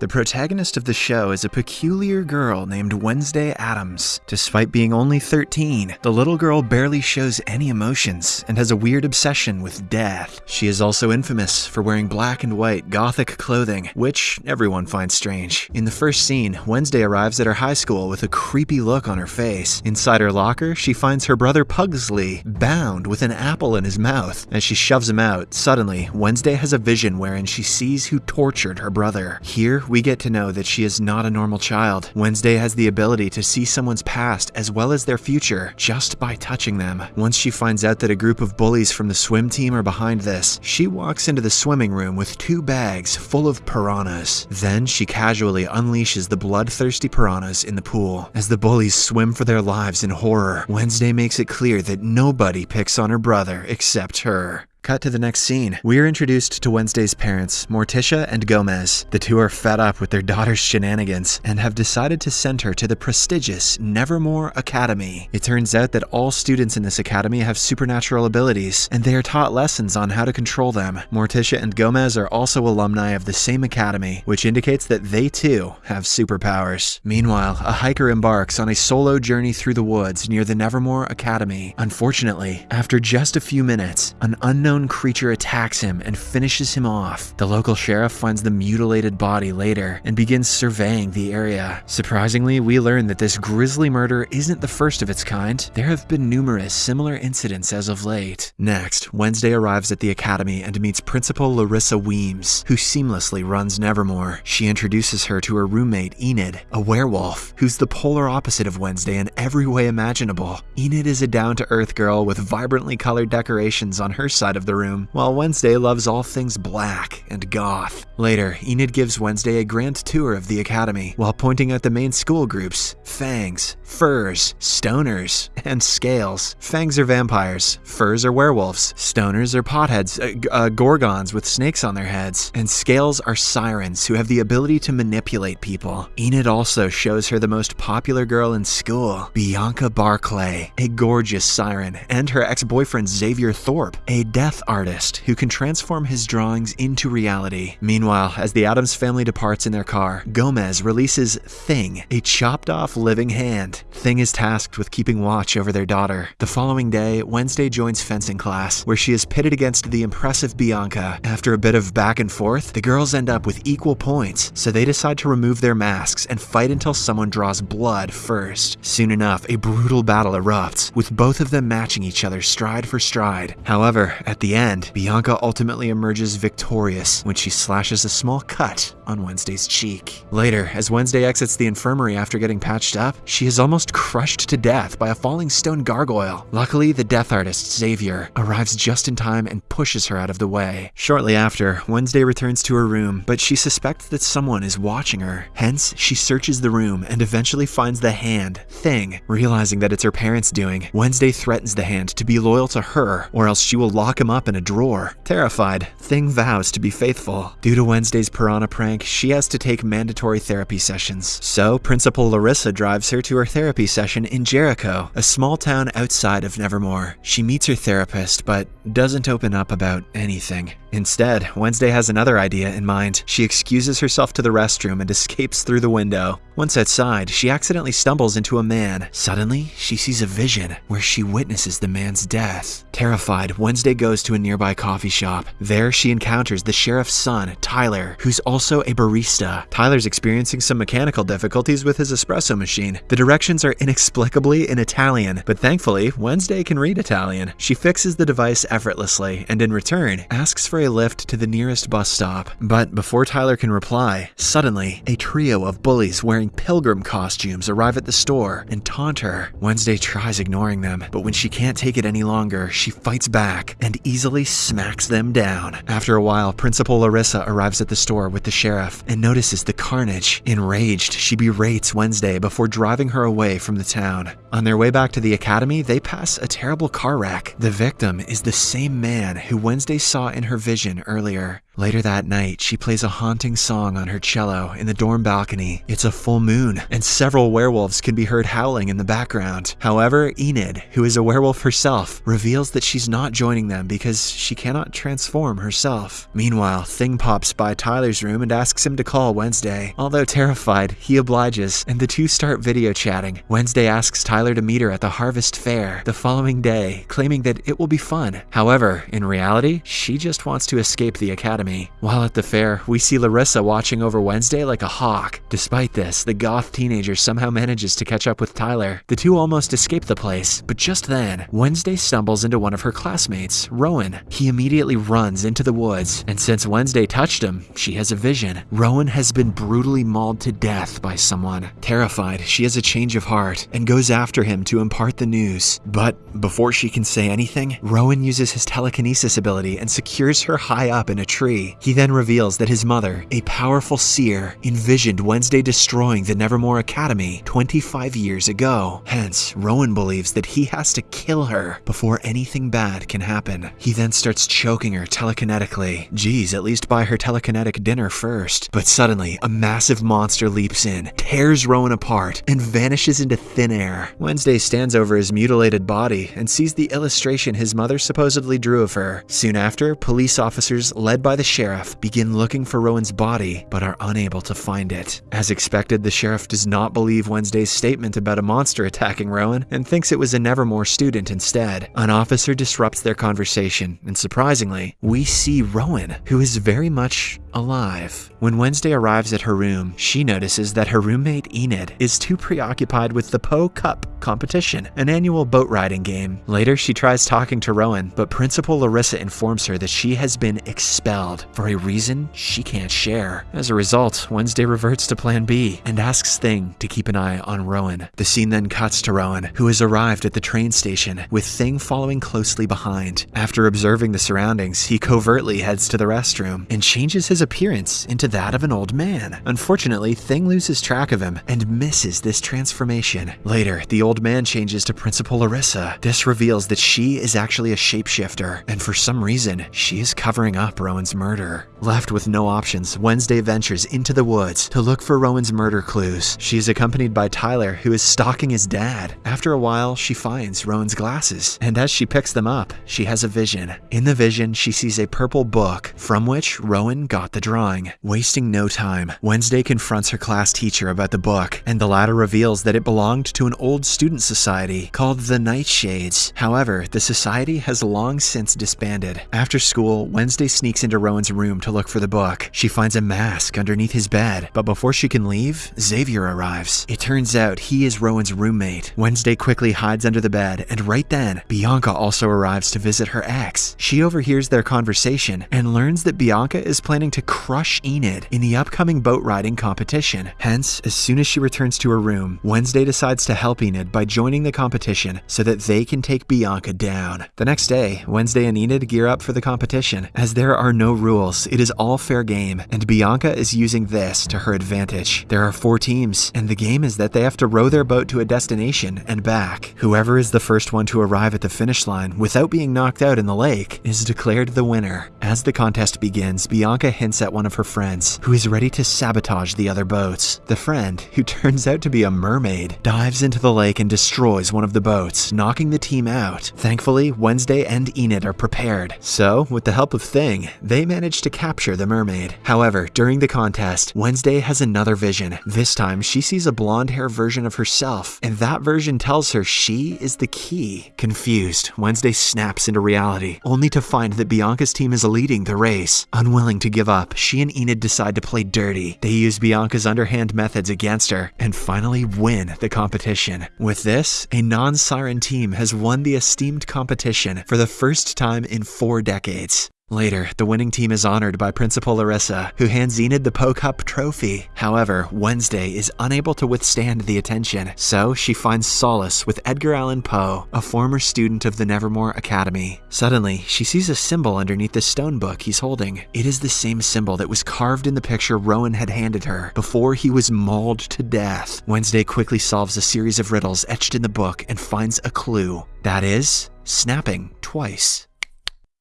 The protagonist of the show is a peculiar girl named Wednesday Addams. Despite being only 13, the little girl barely shows any emotions and has a weird obsession with death. She is also infamous for wearing black and white gothic clothing, which everyone finds strange. In the first scene, Wednesday arrives at her high school with a creepy look on her face. Inside her locker, she finds her brother Pugsley bound with an apple in his mouth. As she shoves him out, suddenly, Wednesday has a vision wherein she sees who tortured her brother. Here, we get to know that she is not a normal child. Wednesday has the ability to see someone's past as well as their future just by touching them. Once she finds out that a group of bullies from the swim team are behind this, she walks into the swimming room with two bags full of piranhas. Then she casually unleashes the bloodthirsty piranhas in the pool. As the bullies swim for their lives in horror, Wednesday makes it clear that nobody picks on her brother except her. Cut to the next scene. We are introduced to Wednesday's parents, Morticia and Gomez. The two are fed up with their daughter's shenanigans and have decided to send her to the prestigious Nevermore Academy. It turns out that all students in this academy have supernatural abilities, and they are taught lessons on how to control them. Morticia and Gomez are also alumni of the same academy, which indicates that they too have superpowers. Meanwhile, a hiker embarks on a solo journey through the woods near the Nevermore Academy. Unfortunately, after just a few minutes, an unknown creature attacks him and finishes him off. The local sheriff finds the mutilated body later and begins surveying the area. Surprisingly, we learn that this grisly murder isn't the first of its kind. There have been numerous similar incidents as of late. Next, Wednesday arrives at the academy and meets Principal Larissa Weems, who seamlessly runs Nevermore. She introduces her to her roommate Enid, a werewolf, who's the polar opposite of Wednesday in every way imaginable. Enid is a down-to-earth girl with vibrantly colored decorations on her side of the room, while Wednesday loves all things black and goth. Later, Enid gives Wednesday a grand tour of the academy while pointing out the main school groups fangs, furs, stoners, and scales. Fangs are vampires, furs are werewolves, stoners are potheads, uh, uh, gorgons with snakes on their heads, and scales are sirens who have the ability to manipulate people. Enid also shows her the most popular girl in school, Bianca Barclay, a gorgeous siren, and her ex boyfriend Xavier Thorpe, a death artist who can transform his drawings into reality. Meanwhile, as the Addams family departs in their car, Gomez releases Thing, a chopped off living hand. Thing is tasked with keeping watch over their daughter. The following day, Wednesday joins fencing class, where she is pitted against the impressive Bianca. After a bit of back and forth, the girls end up with equal points, so they decide to remove their masks and fight until someone draws blood first. Soon enough, a brutal battle erupts, with both of them matching each other stride for stride. However, at the end, Bianca ultimately emerges victorious when she slashes a small cut on Wednesday's cheek. Later, as Wednesday exits the infirmary after getting patched up, she is almost crushed to death by a falling stone gargoyle. Luckily, the death artist, Xavier, arrives just in time and pushes her out of the way. Shortly after, Wednesday returns to her room, but she suspects that someone is watching her. Hence, she searches the room and eventually finds the hand, Thing. Realizing that it's her parents' doing, Wednesday threatens the hand to be loyal to her, or else she will lock him up in a drawer. Terrified, Thing vows to be faithful. Due to Wednesday's piranha prank, she has to take mandatory therapy sessions. So, Principal Larissa drives her to her therapy session in Jericho, a small town outside of Nevermore. She meets her therapist, but doesn't open up about anything. Instead, Wednesday has another idea in mind. She excuses herself to the restroom and escapes through the window. Once outside, she accidentally stumbles into a man. Suddenly, she sees a vision where she witnesses the man's death. Terrified, Wednesday goes to a nearby coffee shop. There, she encounters the sheriff's son, Tyler, who's also a barista. Tyler's experiencing some mechanical difficulties with his espresso machine. The directions are inexplicably in Italian, but thankfully, Wednesday can read Italian. She fixes the device effortlessly and in return asks for a lift to the nearest bus stop. But before Tyler can reply, suddenly, a trio of bullies wearing pilgrim costumes arrive at the store and taunt her. Wednesday tries ignoring them, but when she can't take it any longer, she fights back and easily smacks them down. After a while, Principal Larissa arrives at the store with the sheriff and notices the carnage. Enraged, she berates Wednesday before driving her away from the town. On their way back to the academy, they pass a terrible car wreck. The victim is the same man who Wednesday saw in her vision earlier. Later that night, she plays a haunting song on her cello in the dorm balcony. It's a full moon, and several werewolves can be heard howling in the background. However, Enid, who is a werewolf herself, reveals that she's not joining them because she cannot transform herself. Meanwhile, Thing pops by Tyler's room and asks him to call Wednesday. Although terrified, he obliges, and the two start video chatting. Wednesday asks Tyler to meet her at the Harvest Fair the following day, claiming that it will be fun. However, in reality, she just wants to escape the academy. While at the fair, we see Larissa watching over Wednesday like a hawk. Despite this, the goth teenager somehow manages to catch up with Tyler. The two almost escape the place, but just then, Wednesday stumbles into one of her classmates, Rowan. He immediately runs into the woods, and since Wednesday touched him, she has a vision. Rowan has been brutally mauled to death by someone. Terrified, she has a change of heart and goes after him to impart the news. But before she can say anything, Rowan uses his telekinesis ability and secures her high up in a tree. He then reveals that his mother, a powerful seer, envisioned Wednesday destroying the Nevermore Academy 25 years ago. Hence, Rowan believes that he has to kill her before anything bad can happen. He then starts choking her telekinetically. Geez, at least buy her telekinetic dinner first. But suddenly, a massive monster leaps in, tears Rowan apart, and vanishes into thin air. Wednesday stands over his mutilated body and sees the illustration his mother supposedly drew of her. Soon after, police officers, led by the sheriff, begin looking for Rowan's body, but are unable to find it. As expected, the sheriff does not believe Wednesday's statement about a monster attacking Rowan and thinks it was a Nevermore student instead. An officer disrupts their conversation, and surprisingly, we see Rowan, who is very much alive. When Wednesday arrives at her room, she notices that her roommate Enid is too preoccupied with the Poe Cup competition, an annual boat riding game. Later, she tries talking to Rowan, but Principal Larissa informs her that she has been expelled for a reason she can't share. As a result, Wednesday reverts to Plan B and asks Thing to keep an eye on Rowan. The scene then cuts to Rowan, who has arrived at the train station, with Thing following closely behind. After observing the surroundings, he covertly heads to the restroom and changes his appearance into that of an old man. Unfortunately, Thing loses track of him and misses this transformation. Later, the old man changes to Principal Larissa. This reveals that she is actually a shapeshifter, and for some reason, she is covering up Rowan's murder. Left with no options, Wednesday ventures into the woods to look for Rowan's murder clues. She is accompanied by Tyler, who is stalking his dad. After a while, she finds Rowan's glasses, and as she picks them up, she has a vision. In the vision, she sees a purple book from which Rowan got the drawing. Wasting no time, Wednesday confronts her class teacher about the book, and the latter reveals that it belonged to an old student society called the Nightshades. However, the society has long since disbanded. After school, Wednesday sneaks into Rowan's room to look for the book. She finds a mask underneath his bed, but before she can leave, Xavier arrives. It turns out he is Rowan's roommate. Wednesday quickly hides under the bed, and right then, Bianca also arrives to visit her ex. She overhears their conversation and learns that Bianca is planning to crush Enid in the upcoming boat riding competition. Hence, as soon as she returns to her room, Wednesday decides to help Enid by joining the competition so that they can take Bianca down. The next day, Wednesday and Enid gear up for the competition. As there are no rules, it is all fair game, and Bianca is using this to her advantage. There are four teams, and the game is that they have to row their boat to a destination and back. Whoever is the first one to arrive at the finish line without being knocked out in the lake is declared the winner. As the contest begins, Bianca hints at one of her friends, who is ready to sabotage the other boats. The friend, who turns out to be a mermaid, dives into the lake and destroys one of the boats, knocking the team out. Thankfully, Wednesday and Enid are prepared. So, with the help of Thing, they manage to capture the mermaid. However, during the contest, Wednesday has another vision. This time, she sees a blonde hair version of herself, and that version tells her she is the key. Confused, Wednesday snaps into reality, only to find that Bianca's team is leading the race. Unwilling to give up, she and Enid decide to play dirty. They use Bianca's underhand methods against her and finally win the competition. With this, a non siren team has won the esteemed competition for the first time in four decades. Later, the winning team is honored by Principal Larissa, who hands Enid the Poe Cup trophy. However, Wednesday is unable to withstand the attention, so she finds solace with Edgar Allan Poe, a former student of the Nevermore Academy. Suddenly, she sees a symbol underneath the stone book he's holding. It is the same symbol that was carved in the picture Rowan had handed her before he was mauled to death. Wednesday quickly solves a series of riddles etched in the book and finds a clue. That is, snapping twice.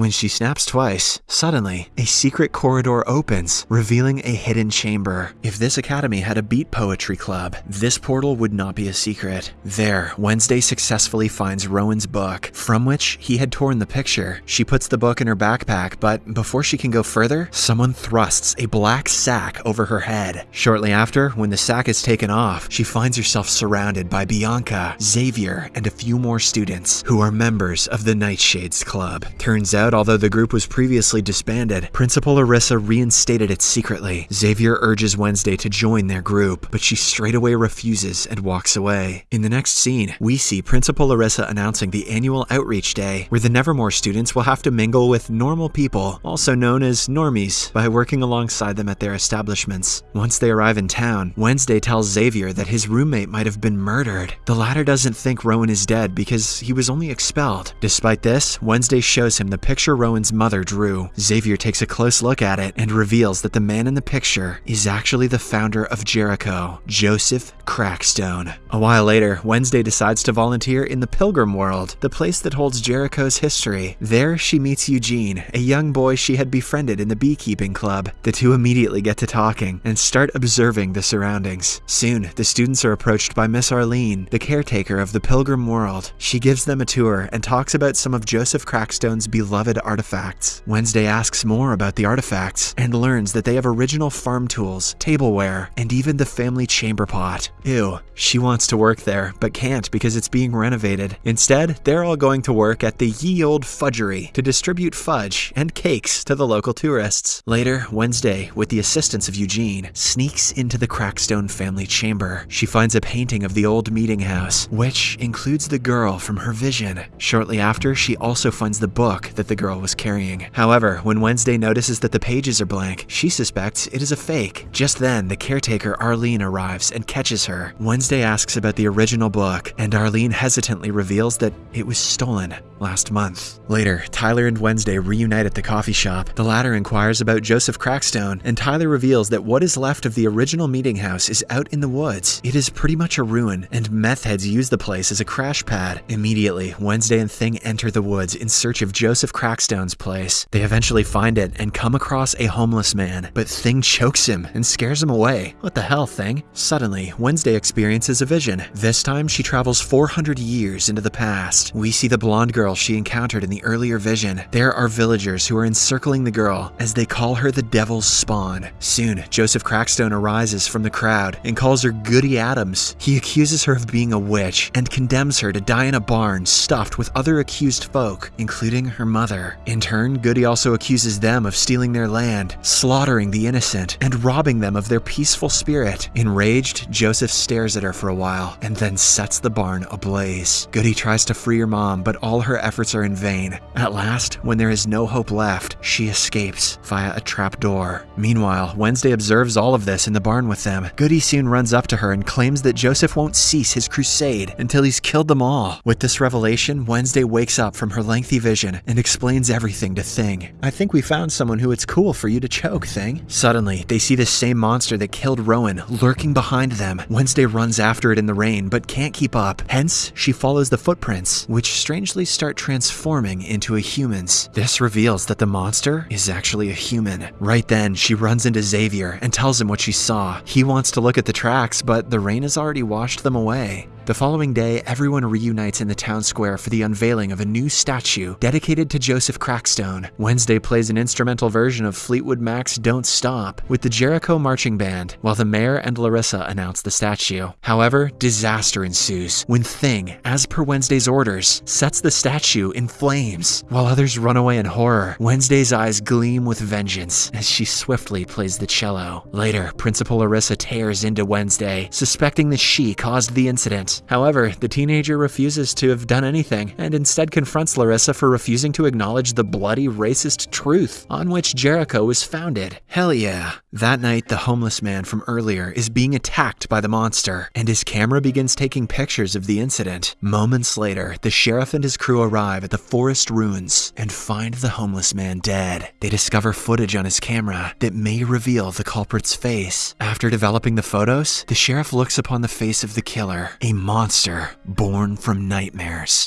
When she snaps twice, suddenly, a secret corridor opens, revealing a hidden chamber. If this academy had a beat poetry club, this portal would not be a secret. There, Wednesday successfully finds Rowan's book, from which he had torn the picture. She puts the book in her backpack, but before she can go further, someone thrusts a black sack over her head. Shortly after, when the sack is taken off, she finds herself surrounded by Bianca, Xavier, and a few more students who are members of the Nightshades Club. Turns out, although the group was previously disbanded, Principal Larissa reinstated it secretly. Xavier urges Wednesday to join their group, but she straightaway refuses and walks away. In the next scene, we see Principal Larissa announcing the annual Outreach Day, where the Nevermore students will have to mingle with normal people, also known as normies, by working alongside them at their establishments. Once they arrive in town, Wednesday tells Xavier that his roommate might have been murdered. The latter doesn't think Rowan is dead because he was only expelled. Despite this, Wednesday shows him the picture Rowan's mother drew. Xavier takes a close look at it and reveals that the man in the picture is actually the founder of Jericho, Joseph Crackstone. A while later, Wednesday decides to volunteer in the Pilgrim World, the place that holds Jericho's history. There, she meets Eugene, a young boy she had befriended in the beekeeping club. The two immediately get to talking and start observing the surroundings. Soon, the students are approached by Miss Arlene, the caretaker of the Pilgrim World. She gives them a tour and talks about some of Joseph Crackstone's beloved artifacts. Wednesday asks more about the artifacts and learns that they have original farm tools, tableware, and even the family chamber pot. Ew, she wants to work there, but can't because it's being renovated. Instead, they're all going to work at the Ye Old Fudgery to distribute fudge and cakes to the local tourists. Later, Wednesday, with the assistance of Eugene, sneaks into the Crackstone family chamber. She finds a painting of the old meeting house, which includes the girl from her vision. Shortly after, she also finds the book that the girl was carrying. However, when Wednesday notices that the pages are blank, she suspects it is a fake. Just then, the caretaker Arlene arrives and catches her. Wednesday asks about the original book, and Arlene hesitantly reveals that it was stolen last month. Later, Tyler and Wednesday reunite at the coffee shop. The latter inquires about Joseph Crackstone, and Tyler reveals that what is left of the original meeting house is out in the woods. It is pretty much a ruin, and meth heads use the place as a crash pad. Immediately, Wednesday and Thing enter the woods in search of Joseph Crackstone's place. They eventually find it and come across a homeless man, but Thing chokes him and scares him away. What the hell, Thing? Suddenly, Wednesday experiences a vision. This time, she travels 400 years into the past. We see the blonde girl she encountered in the earlier vision. There are villagers who are encircling the girl as they call her the devil's spawn. Soon, Joseph Crackstone arises from the crowd and calls her Goody Addams. He accuses her of being a witch and condemns her to die in a barn stuffed with other accused folk, including her mother. In turn, Goody also accuses them of stealing their land, slaughtering the innocent, and robbing them of their peaceful spirit. Enraged, Joseph stares at her for a while and then sets the barn ablaze. Goody tries to free her mom, but all her efforts are in vain. At last, when there is no hope left, she escapes via a trap door. Meanwhile, Wednesday observes all of this in the barn with them. Goody soon runs up to her and claims that Joseph won't cease his crusade until he's killed them all. With this revelation, Wednesday wakes up from her lengthy vision and explains everything to Thing. I think we found someone who it's cool for you to choke, Thing. Suddenly, they see the same monster that killed Rowan lurking behind them. Wednesday runs after it in the rain but can't keep up. Hence, she follows the footprints, which strangely start transforming into a human's. This reveals that the monster is actually a human. Right then, she runs into Xavier and tells him what she saw. He wants to look at the tracks, but the rain has already washed them away. The following day, everyone reunites in the town square for the unveiling of a new statue dedicated to Joseph Crackstone. Wednesday plays an instrumental version of Fleetwood Mac's Don't Stop with the Jericho Marching Band, while the mayor and Larissa announce the statue. However, disaster ensues when Thing, as per Wednesday's orders, sets the statue in flames. While others run away in horror, Wednesday's eyes gleam with vengeance as she swiftly plays the cello. Later, Principal Larissa tears into Wednesday, suspecting that she caused the incident. However, the teenager refuses to have done anything and instead confronts Larissa for refusing to acknowledge the bloody racist truth on which Jericho was founded. Hell yeah. That night, the homeless man from earlier is being attacked by the monster, and his camera begins taking pictures of the incident. Moments later, the sheriff and his crew arrive at the forest ruins and find the homeless man dead. They discover footage on his camera that may reveal the culprit's face. After developing the photos, the sheriff looks upon the face of the killer, a monster born from nightmares.